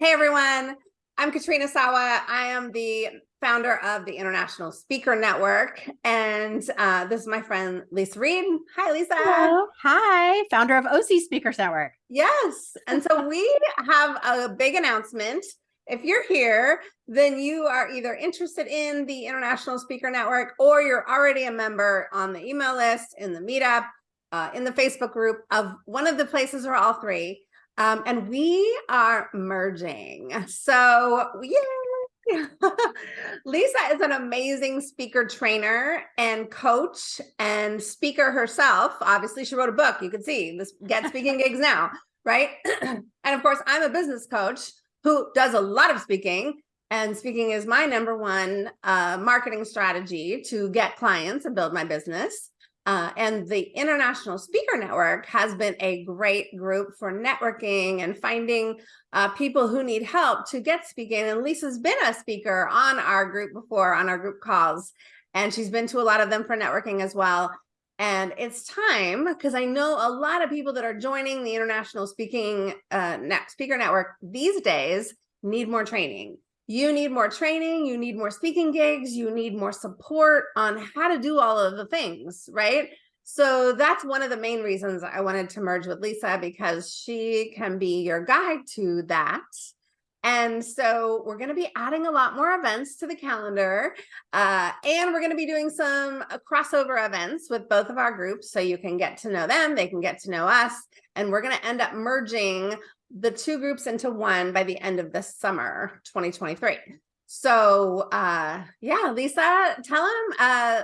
Hey everyone, I'm Katrina Sawa. I am the founder of the International Speaker Network, and uh, this is my friend Lisa Reed. Hi, Lisa. Hello. Hi, founder of OC Speakers Network. Yes, and so we have a big announcement. If you're here, then you are either interested in the International Speaker Network or you're already a member on the email list, in the meetup, uh, in the Facebook group of one of the places or all three. Um, and we are merging. So yay! Lisa is an amazing speaker trainer and coach and speaker herself. Obviously, she wrote a book. You can see this Get Speaking Gigs Now, right? and of course, I'm a business coach who does a lot of speaking. And speaking is my number one uh, marketing strategy to get clients and build my business. Uh, and the International Speaker Network has been a great group for networking and finding uh, people who need help to get speaking. And Lisa's been a speaker on our group before, on our group calls, and she's been to a lot of them for networking as well. And it's time, because I know a lot of people that are joining the International Speaking uh, Speaker Network these days need more training you need more training, you need more speaking gigs, you need more support on how to do all of the things, right? So that's one of the main reasons I wanted to merge with Lisa because she can be your guide to that. And so we're going to be adding a lot more events to the calendar. Uh, and we're going to be doing some uh, crossover events with both of our groups so you can get to know them, they can get to know us. And we're going to end up merging the two groups into one by the end of this summer 2023 so uh yeah lisa tell them uh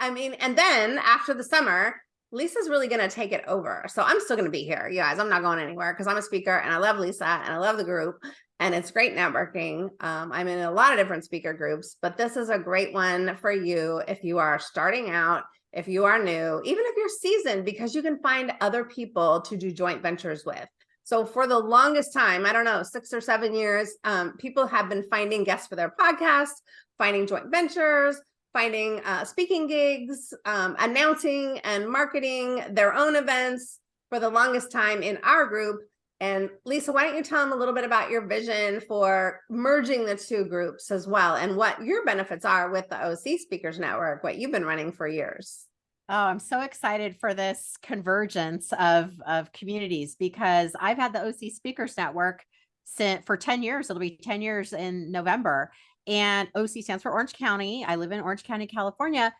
i mean and then after the summer lisa's really going to take it over. So i'm still going to be here you guys. I'm not going anywhere because i'm a speaker and i love lisa and i love the group and it's great networking. Um, i'm in a lot of different speaker groups but this is a great one for you if you are starting out if you are new even if you're seasoned because you can find other people to do joint ventures with so for the longest time, I don't know, six or seven years, um, people have been finding guests for their podcast, finding joint ventures, finding uh, speaking gigs, um, announcing and marketing their own events for the longest time in our group. And Lisa, why don't you tell them a little bit about your vision for merging the two groups as well and what your benefits are with the OC Speakers Network, what you've been running for years. Oh, I'm so excited for this convergence of, of communities because I've had the OC Speakers Network since for 10 years. It'll be 10 years in November. And OC stands for Orange County. I live in Orange County, California.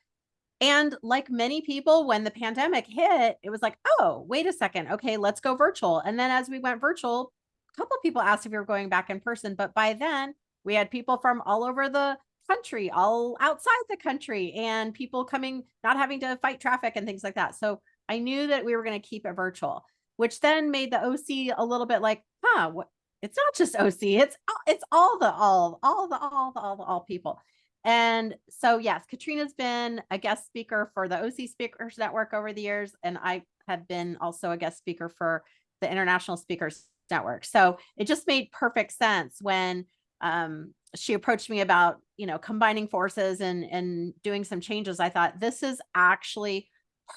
And like many people, when the pandemic hit, it was like, oh, wait a second. Okay, let's go virtual. And then as we went virtual, a couple people asked if we were going back in person. But by then, we had people from all over the country, all outside the country, and people coming, not having to fight traffic and things like that. So I knew that we were going to keep it virtual, which then made the OC a little bit like, huh, what? It's not just OC, it's it's all the all, all the all the all the all people. And so yes, Katrina's been a guest speaker for the OC Speakers Network over the years, and I have been also a guest speaker for the International Speakers Network. So it just made perfect sense when um, she approached me about, you know, combining forces and, and doing some changes. I thought this is actually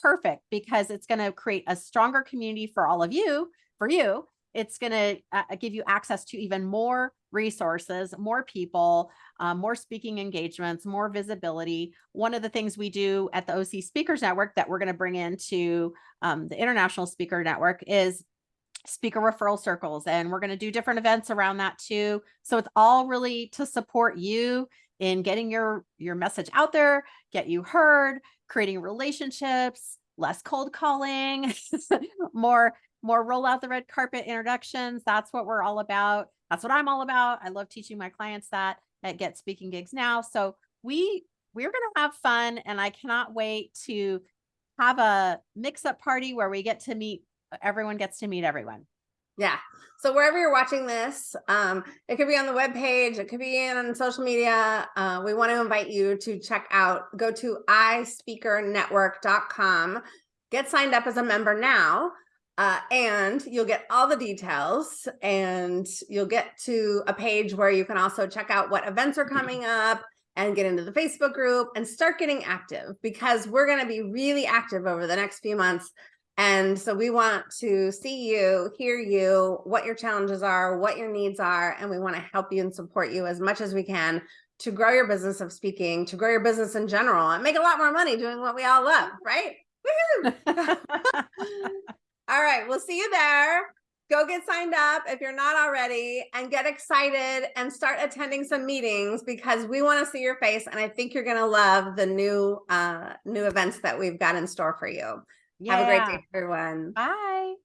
perfect because it's going to create a stronger community for all of you, for you. It's going to uh, give you access to even more resources, more people, um, more speaking engagements, more visibility. One of the things we do at the OC Speakers Network that we're going to bring into um, the International Speaker Network is speaker referral circles and we're going to do different events around that too so it's all really to support you in getting your your message out there get you heard creating relationships less cold calling more more roll out the red carpet introductions. That's what we're all about. That's what i'm all about. I love teaching my clients that at get speaking gigs now. So we we're going to have fun and i cannot wait to have a mix up party where we get to meet everyone gets to meet everyone. Yeah. So wherever you're watching this, um, it could be on the web page, it could be on social media. Uh, we want to invite you to check out, go to ispeakernetwork.com, get signed up as a member now, uh, and you'll get all the details and you'll get to a page where you can also check out what events are coming up and get into the Facebook group and start getting active because we're going to be really active over the next few months And so we want to see you, hear you, what your challenges are, what your needs are, and we want to help you and support you as much as we can to grow your business of speaking, to grow your business in general, and make a lot more money doing what we all love, right? All right, we'll see you there. Go get signed up if you're not already and get excited and start attending some meetings because we want to see your face and I think you're going to love the new uh new events that we've got in store for you. Have a great day everyone. Bye.